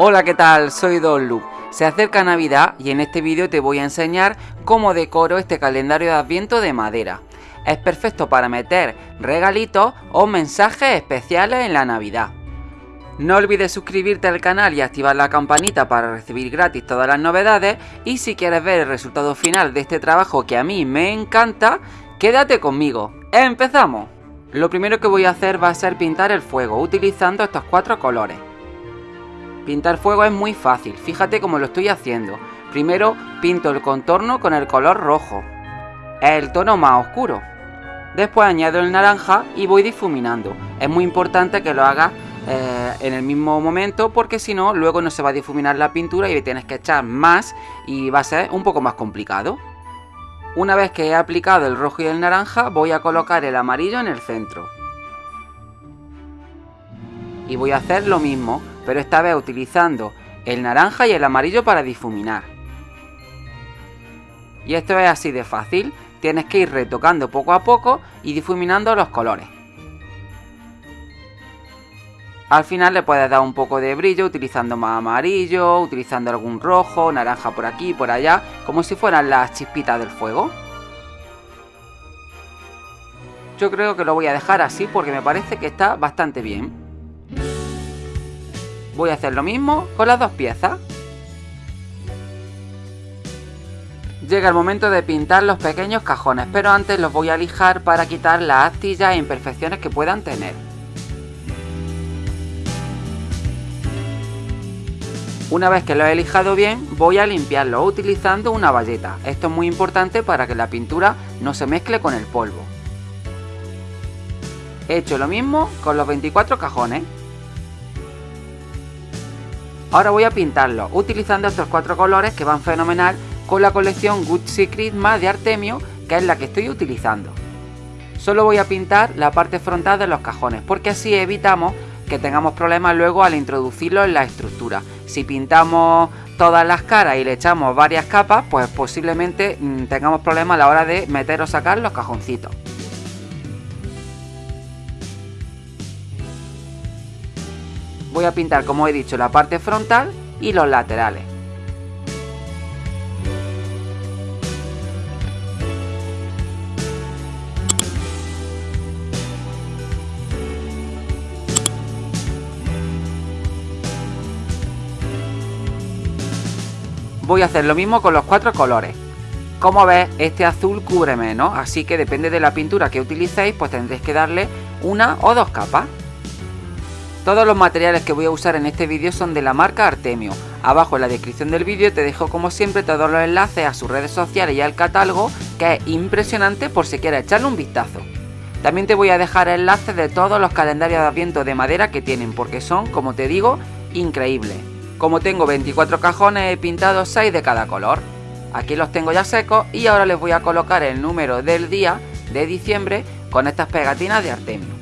Hola, ¿qué tal? Soy Don Lu. Se acerca Navidad y en este vídeo te voy a enseñar cómo decoro este calendario de Adviento de madera. Es perfecto para meter regalitos o mensajes especiales en la Navidad. No olvides suscribirte al canal y activar la campanita para recibir gratis todas las novedades y si quieres ver el resultado final de este trabajo que a mí me encanta, quédate conmigo. ¡Empezamos! Lo primero que voy a hacer va a ser pintar el fuego utilizando estos cuatro colores. Pintar fuego es muy fácil, fíjate cómo lo estoy haciendo. Primero pinto el contorno con el color rojo, el tono más oscuro. Después añado el naranja y voy difuminando. Es muy importante que lo hagas eh, en el mismo momento porque si no luego no se va a difuminar la pintura y tienes que echar más y va a ser un poco más complicado. Una vez que he aplicado el rojo y el naranja voy a colocar el amarillo en el centro. Y voy a hacer lo mismo, pero esta vez utilizando el naranja y el amarillo para difuminar. Y esto es así de fácil, tienes que ir retocando poco a poco y difuminando los colores. Al final le puedes dar un poco de brillo utilizando más amarillo, utilizando algún rojo, naranja por aquí y por allá, como si fueran las chispitas del fuego. Yo creo que lo voy a dejar así porque me parece que está bastante bien. Voy a hacer lo mismo con las dos piezas. Llega el momento de pintar los pequeños cajones, pero antes los voy a lijar para quitar las astillas e imperfecciones que puedan tener. Una vez que lo he lijado bien, voy a limpiarlo utilizando una bayeta. Esto es muy importante para que la pintura no se mezcle con el polvo. He hecho lo mismo con los 24 cajones. Ahora voy a pintarlo utilizando estos cuatro colores que van fenomenal con la colección Gucci Christmas de Artemio, que es la que estoy utilizando. Solo voy a pintar la parte frontal de los cajones, porque así evitamos que tengamos problemas luego al introducirlo en la estructura. Si pintamos todas las caras y le echamos varias capas, pues posiblemente mm, tengamos problemas a la hora de meter o sacar los cajoncitos. Voy a pintar, como he dicho, la parte frontal y los laterales. voy a hacer lo mismo con los cuatro colores. Como ves, este azul cubre menos, así que depende de la pintura que utilicéis, pues tendréis que darle una o dos capas. Todos los materiales que voy a usar en este vídeo son de la marca Artemio. Abajo en la descripción del vídeo te dejo como siempre todos los enlaces a sus redes sociales y al catálogo, que es impresionante por si quieres echarle un vistazo. También te voy a dejar enlaces de todos los calendarios de adviento de madera que tienen, porque son, como te digo, increíbles. Como tengo 24 cajones he pintado 6 de cada color. Aquí los tengo ya secos y ahora les voy a colocar el número del día de diciembre con estas pegatinas de Artemio.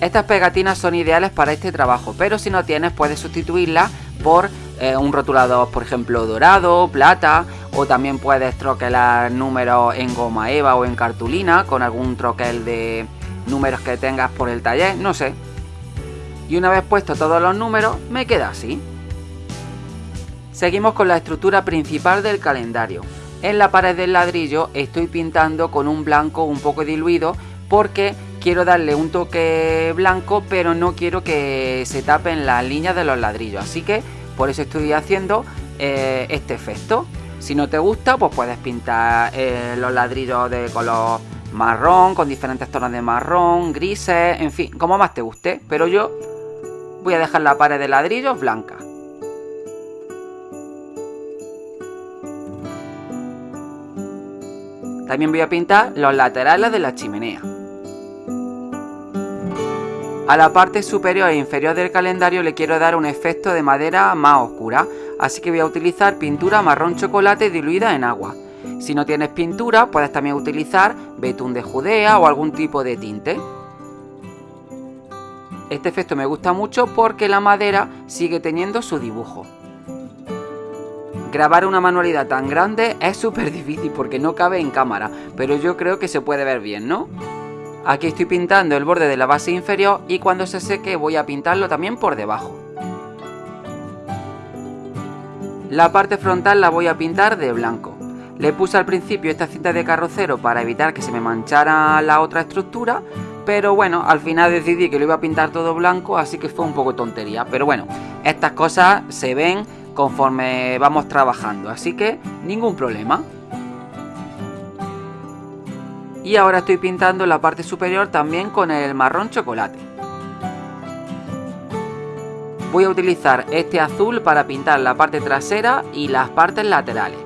Estas pegatinas son ideales para este trabajo, pero si no tienes puedes sustituirlas por eh, un rotulador, por ejemplo, dorado, plata, o también puedes troquelar números en goma eva o en cartulina con algún troquel de números que tengas por el taller, no sé. Y una vez puesto todos los números, me queda así. Seguimos con la estructura principal del calendario. En la pared del ladrillo estoy pintando con un blanco un poco diluido porque quiero darle un toque blanco pero no quiero que se tapen las líneas de los ladrillos. Así que por eso estoy haciendo eh, este efecto. Si no te gusta pues puedes pintar eh, los ladrillos de color marrón con diferentes tonos de marrón, grises, en fin, como más te guste. Pero yo voy a dejar la pared de ladrillos blanca. También voy a pintar los laterales de la chimenea. A la parte superior e inferior del calendario le quiero dar un efecto de madera más oscura, así que voy a utilizar pintura marrón chocolate diluida en agua. Si no tienes pintura, puedes también utilizar betún de Judea o algún tipo de tinte. Este efecto me gusta mucho porque la madera sigue teniendo su dibujo. Grabar una manualidad tan grande es súper difícil porque no cabe en cámara, pero yo creo que se puede ver bien, ¿no? Aquí estoy pintando el borde de la base inferior y cuando se seque voy a pintarlo también por debajo. La parte frontal la voy a pintar de blanco. Le puse al principio esta cinta de carrocero para evitar que se me manchara la otra estructura, pero bueno, al final decidí que lo iba a pintar todo blanco, así que fue un poco tontería. Pero bueno, estas cosas se ven conforme vamos trabajando, así que ningún problema. Y ahora estoy pintando la parte superior también con el marrón chocolate. Voy a utilizar este azul para pintar la parte trasera y las partes laterales.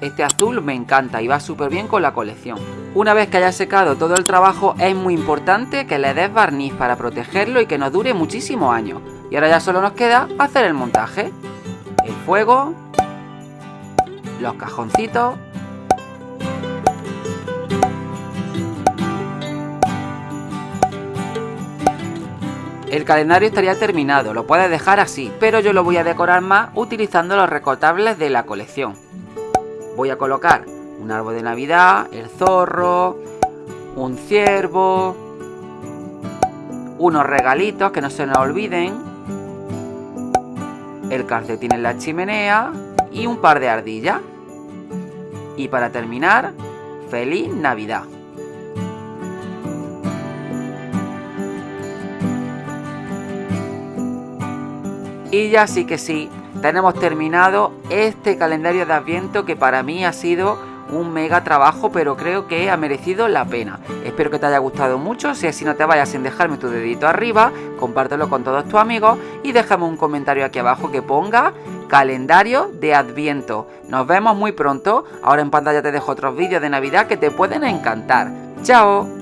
Este azul me encanta y va súper bien con la colección. Una vez que haya secado todo el trabajo es muy importante que le des barniz para protegerlo y que nos dure muchísimos años. Y ahora ya solo nos queda hacer el montaje. El fuego, los cajoncitos El calendario estaría terminado, lo puedes dejar así, pero yo lo voy a decorar más utilizando los recortables de la colección voy a colocar un árbol de Navidad, el zorro, un ciervo, unos regalitos que no se nos olviden, el calcetín en la chimenea y un par de ardillas. Y para terminar, feliz Navidad. Y ya sí que sí, tenemos terminado este calendario de Adviento que para mí ha sido un mega trabajo, pero creo que ha merecido la pena. Espero que te haya gustado mucho, si así no te vayas sin dejarme tu dedito arriba, compártelo con todos tus amigos y déjame un comentario aquí abajo que ponga calendario de Adviento. Nos vemos muy pronto, ahora en pantalla te dejo otros vídeos de Navidad que te pueden encantar. ¡Chao!